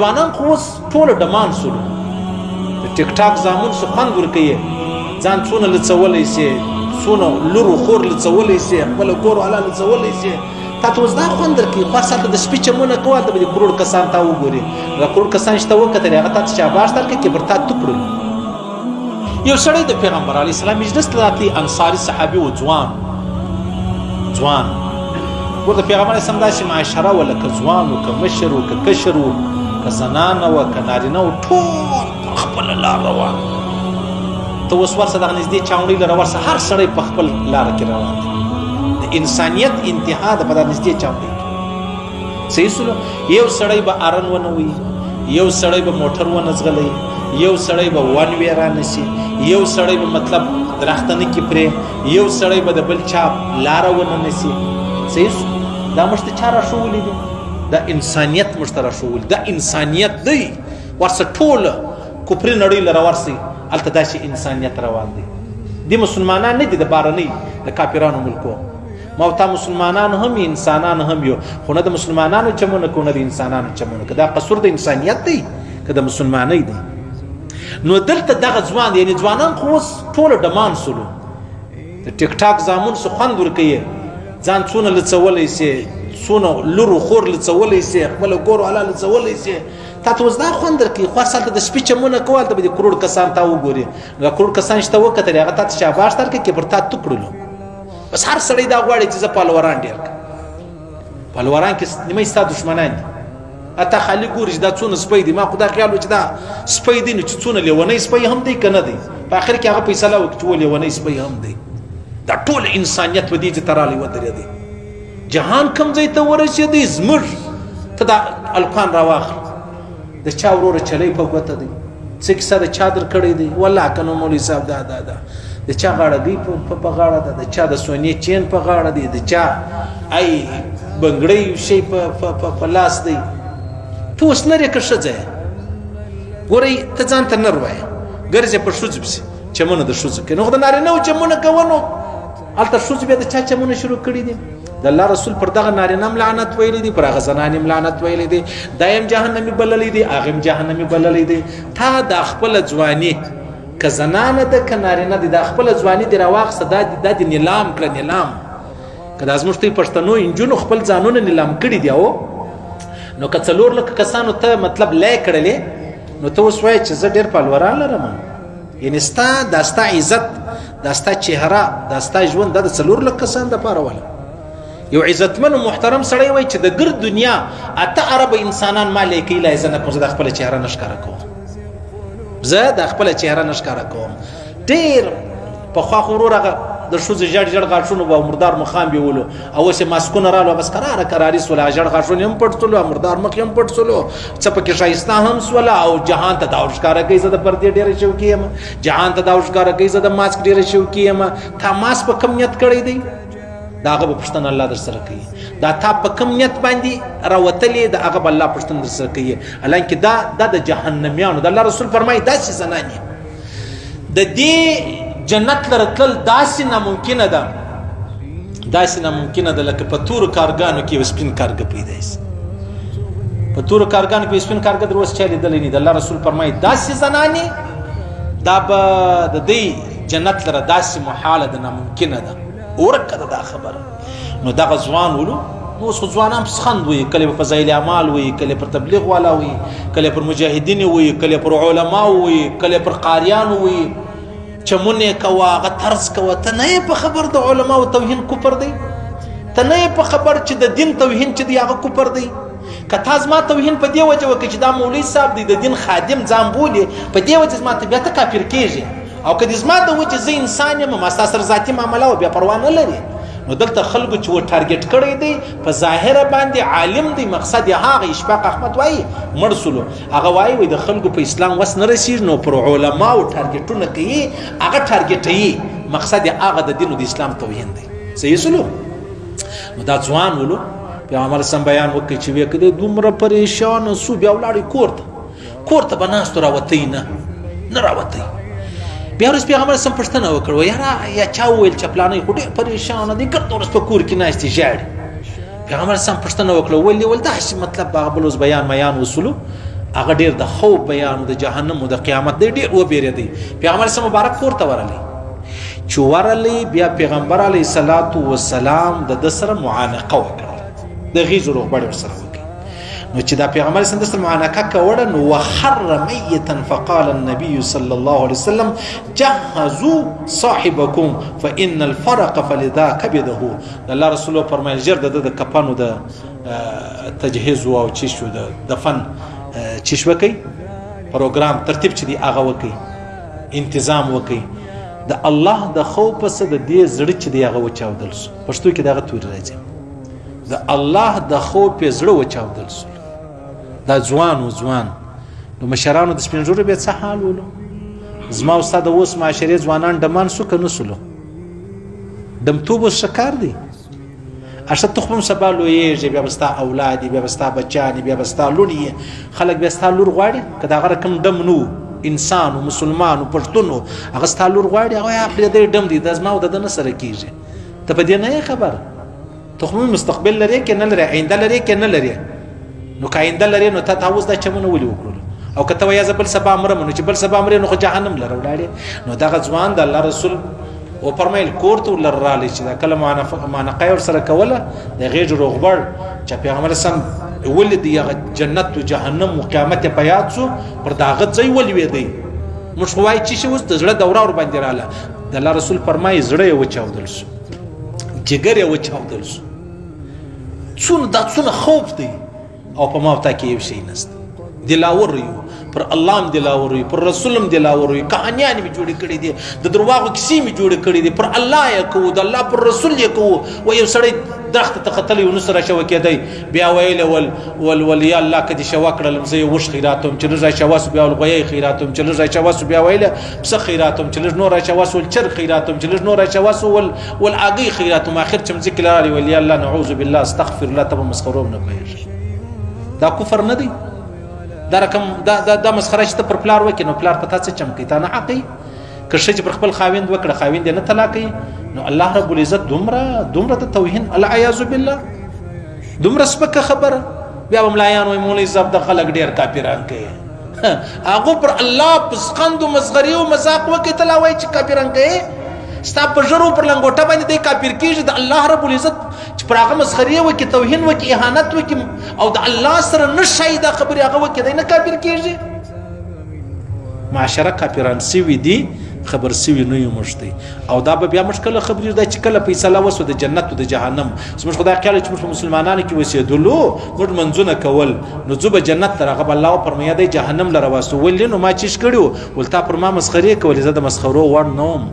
ځوانان خو اوس ټول ډمان سول د ټیک ټاک زامن څه خوند ورکوي ځان څونه لڅولی سي څونه لور خور لڅولی سي خپل کور والا لڅولی سي تا ته اوس دا خوند درکوي خو ساته د سپي چمونه کوه هلته به دې کروړ کسان تا وګوري هغه کروړ کسان چې تا وکتل هغه تا ته شاباش درکړي که پر تا تو کړل یو سړی د پیغمبر علیه السلام مجلس ته راتلی انصاري صحابي و ځوان ځوان ورته پیغمبر اسلام داسې معاشره ولا که ځوان و که مشر و که کشر و که زنانه و که نارینه و ټول خپل لار روان ته اوس ورسره دغه نږدې چاونډۍ لره ورسره هر سړی په خپل لار کې روان دی د انسانیت انتها د په دغه نږدې چاونډۍ کې صحیح سره یو سړی به ارن ونه وي یو سړی به موټر ونه زغلی یو سړی به ون ویران شي یو سړی به مطلب درختنه کې پرې یو سړی به د بل چا لار ونه نسی صحیح دا مشته چاره شو ولې دا انسانیت مشترک شو دا انسانیت دی ورسه ټول کوپری نړۍ لره ورسي الته داسې انسانیت روان دی د مسلمانان نه دي د بارنۍ د کافرانو ملکو ما او تا مسلمانان هم انسانان هم یو خو نه د مسلمانانو چمونه کو نه د انسانانو چمونه که دا قصور د انسانیت دی که د مسلمانۍ دی نو دلته دغه ځوان یعنی ځوانان خو اوس ټول ډمان سولو د ټیک ټاک زامن سو خوند ورکوي ځان څونه لڅولې سي څونه لور خور لڅولې سي خپل کور والا لڅولې سي تا ته اوس دا خوند درکوي خو هلته د سپي چمونه کوه هلته به دې کروړ کسان تا وګوري هغه کروړ کسان چې ته وکتلې هغه تا ته شاباش درکړي که پر تا تو کړلو بس هر سړی دا غواړي چې زه پهلوران ډېر کړم پهلوران کې نیمه ستا دښمنان دي اته خالی ګوري چې دا څونه سپی دي ما خدا خیال و چې دا سپی دي نو چې څونه لیونی سپی هم دی که نه دی په آخر کې هغه فیصله وکړي چې و لیونی سپی هم دی دا ټول انسانیت په دې چې ترالی ودرېدی جهان کوم ځای ته ورسېدی زموږ ته دا الکان راواخلي د چا وروره چلی په ګوته دی څه کیسه د چا در کړی دی والله که نو مولوي صاحب دا دا دا د چا غاړګۍ په غاړه ده د چا د سونې چین په غاړه دی د چا ای بنګړی شي په لاس دی ته اوس نرې که ښځه یې ګورئ ته ځان ته نر وایې ګرځې په ښځو پسې چمونه د ښځو کوي نو خو د نارینه و چمونه کوه نو هلته ښځو بیا د چا چمونه شروع کړي دي د الله رسول پر دغه نارینه هم لعنت ویلی دی پر هغه زنان هم لعنت ویلی دی دا هم جهنمي بللی دی هغه هم جهنمي بللی دی تا دا خپل ځواني که زنانه ده که نارینه دی دا خپل ځواني دی راواخسه دا دی دا دی نیلام کړه نیلام که دا زموږ تی پښتنو انجونو خپل ځانونه نیلام کړي دی او نو که څلور لکه کسانو ته مطلب لای کړلې نو ته اوس وایې چې زه ډېر پالوران لرم یعنی ستا دا ستا عزت دا ستا چهره دا ستا ژوند دا د څلور لک کسان د پاره ولا یو عزتمن او محترم سړی وای چې د ګر دنیا اته عرب انسانان ما لیکي لا زنه کوم د خپل چهره نشکاره کوم زه د خپل چهره نشکاره کوم ډیر پخوا خو ورور هغه د ښځې ژړ ژړ غاښونه به مردار مخام بیولو او اوس یې ماسکونه راغلو بس کراره کراري سول ژړ غاښونه هم پټ سول مردار مخ هم پټ سول څه پکې ښایسته هم سول او جهان ته دا ورښکاره کوي زه د پردې ډېره شوقي یم جهان ته دا ورښکاره کوي زه د ماسک ډېره شوقي یم تا ماسک په کم نیت کړی دی دا هغه پښتنه الله در سره کوي دا تا په کم نیت باندې راوتلې دا هغه الله پښتنه در سره کوي الان کې دا د جهنميانو د الله رسول فرمایي دا چې زنانه د دې جنت لره تلل داسې ناممکنه ده داسې ناممکنه ده لکه په تور کارګانو کې وسپین کارګ پیدا شي په تور کارګانو کې وسپین کارګ دروس چا لیدلې نه د الله رسول فرمایي داسې زناني دا به د دې جنت لره داسې محاله ده ناممکنه ده ورکه ده دا خبره نو دغه ځوان ولو نو اوس ځوانان په سخند وي کله په فضایل اعمال وي کله پر تبلیغ والا وي کله پر مجاهدین وي کله پر علما وي کله پر قاریان وي چمونه کوا غ طرز کوا ته نه په خبر د علما او توهین کوپر دی ته نه په خبر چې د دین توهین چې دی هغه کوپر دی کته زما توهین په دی وجه وکړي چې دا مولوی صاحب دی د دین خادم ځان بولی په دی وجه زما ته بیا ته کافر کیږي او که دې زما ته و چې زه انسان یم ما ستا سره ذاتي معامله او بیا پروا نه لري نو دلته خلکو چې و ټارګټ کړی دی په ظاهره باندې عالم دی مقصد یې هغه اشفاق احمد وایي مړ سولو هغه وایي وایي د خلکو په اسلام وس نه رسیږي نو پر علماو ټارګټونه کوي هغه ټارګټوي مقصد یې هغه د دین او د اسلام توهین دی صحیح سولو نو دا ځوان ولو پیغمبر سم بیان وکړي چې وکړي دومره پریشان سو بیا ولاړی کور ته کور ته بناستو راوتی نه نه راوتی بیا ورځ پیغمبر سم پښتنه وکړو یاره یا چا ویل چې پلانې خو ډېر پریشان دي ګرد ورځ په کور کې ناشتي ژاړي پیغمبر سم پښتنه وکړو ولې ول داسې مطلب باغ بلوز بیان میان وصولو هغه ډېر د خوب بیان د جهنم او د قیامت دی ډېر و بیره دی پیغمبر سم مبارک کور ته ورلی چې ورلی بیا پیغمبر علی صلوات و سلام د سره معانقه وکړه د غیزو روغبړ سره نو چې دا پیغمبر سم دسته معانکه کوړه نو وخر میتا فقال النبي صلى الله عليه وسلم جهزوا صاحبكم فان الفرق فلذا كبده الله رسول فرمایل جر د د کپانو د تجهیز او چې شو د دفن چې شو کوي پروګرام ترتیب چې دی هغه وکي انتظام وکي د الله د خوف سره د دې زړه چې دی هغه وچاودل پښتو کې دغه تور راځي د الله د خو په زړه وچاودل سول دا ځوان او ځوان نو مشرانو د سپینجورو به څه حال ولو زما استاد اوس معاشره ځوانان دمان سو کنه سلو دم توب شکار دی اشته تخم سبا لویږي بیا بستا اولاد بیا بستا بچان بیا بستا لونی خلک بیا ستا لور غواړي کدا غره کم دم نو انسان او مسلمان او پښتون هغه ستا لور غواړي هغه خپل دې دم دی د زما او د نه سره کیږي ته په دې نه خبر ته خو مستقبل لرې کې نه لرې آینده لرې کې نه لرې نو که آینده لرې نو ته تا اوس دا چمونه ولې وکړل او که ته وایې زه بل سبا مرم نو چې بل سبا مرې نو خو جهنم لره ولاړې نو دغه ځوان د الله رسول او فرمایل کور ته ولر را لې چې دا کله مانقه ور سره کوله د غېج روغبړ چې پیغمبر سم ولې دی هغه جنت او جهنم او قیامت په یاد شو پر دا غت ځای ولوي دی مشوای چې شوس د زړه دوره ور باندې رااله د الله رسول فرمایي زړه یې وچاودل شو جګر یې وچاودل شو څونه دا څونه خوف دی او په ما تا کې یو شی نشته دلاور یو پر الله هم دلاور یو پر رسول هم دلاور یو کهانیان می جوړ کړی دي د درواغو کیسې می جوړ کړی دي پر الله یې کو د الله پر رسول یې کو و یو سړی درخت ته قتل یو نسره شو کېدای بیا ویل ول ول ول یا الله کدي شوا کړل مزه یو وش خیراتم چې لږه شوا سو بیا ول غوي خیراتم چې لږه شوا سو بیا ویل پسه خیراتم چې لږ نور اچوا سول چر خیراتم چې لږ نور اچوا سول ول اګي خیراتم اخر چې مزکل رالی ول یا الله نعوذ بالله استغفر الله تب مسخرو نه پېژ دا کفر نه دی دا رقم دا دا, دا مسخره چې پر پلار وکې نو پلار پتا څه چمکی تا نه حقي که شج پر خپل خاوند وکړه خاوند نه طلاقي نو الله رب العزت دومره دومره ته توهین العیاذ بالله دومره سپکه خبره بیا ملایان وای مولای زاب د خلک ډیر کاپیران کوي هغه پر الله پسخند او مسخري او مزاق وکتل وای چې کافرنګې ستا په جرو پر لنګوټه باندې د کافر کیږي د الله رب العزت چې پر هغه مسخري وکي توهین وکي اهانت وکي او د الله سره نشي دا خبره هغه وکي نه کافر کیږي معاشره کافران سوي دي خبر سوي نه یو مشته او دا به بیا موږ کله خبرې دا چې کله فیصله وسو د جنت او د جهنم زموږ خدای خیال چې موږ مسلمانانو کې وسیدلو موږ منځونه کول نو ځو به جنت ته هغه الله فرمایا دی جهنم لره واسو ولې نو ما چیش کړو ولتا پر ما مسخري کولې زه د مسخرو وړ نوم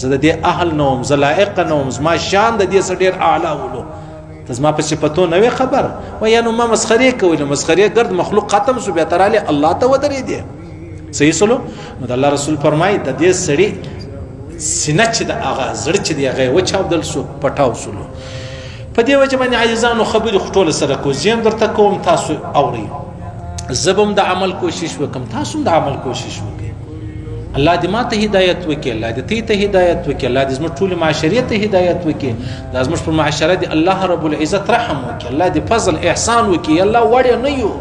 زه د دې اهل نوم زه لایق نوم زما شان د دې سړي اعلی ولو ته زما په صفاتو نه وي خبر و یا نو ما مسخري کولې مسخري ګرد مخلوق ختم سو بیا تراله الله ته ودرې دي صحیح سلو نو د الله رسول فرمای د دې سړی سینه چې د هغه زړه چې دی هغه وچاودل سو پټاو سلو په دې وجه باندې عاجزانو خبرې خټول سره کو زم درته کوم تاسو اوري زبم د عمل کوشش وکم تاسو د عمل کوشش وکړئ الله دې ماته هدایت وکړي الله دې ته ته هدایت وکړي الله دې زموږ ټول معاشري ته هدایت وکړي دا زموږ په معاشره دې الله رب العزت رحم وکړي الله دې فضل احسان وکړي الله وړي نه یو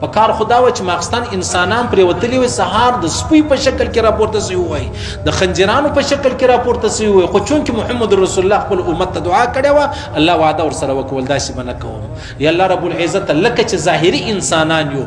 په کار خدا و چې ماخستان انسانان پرې وتلی وي سهار د سپوی په شکل کې راپورته سی وای د خنجرانو په شکل کې راپورته سی وای خو چون کې محمد رسول الله خپل امت ته دعا کړې و الله وعده ور سره وکول داسې بنه کوم یا الله رب العزت لکه چې ظاهري انسانان یو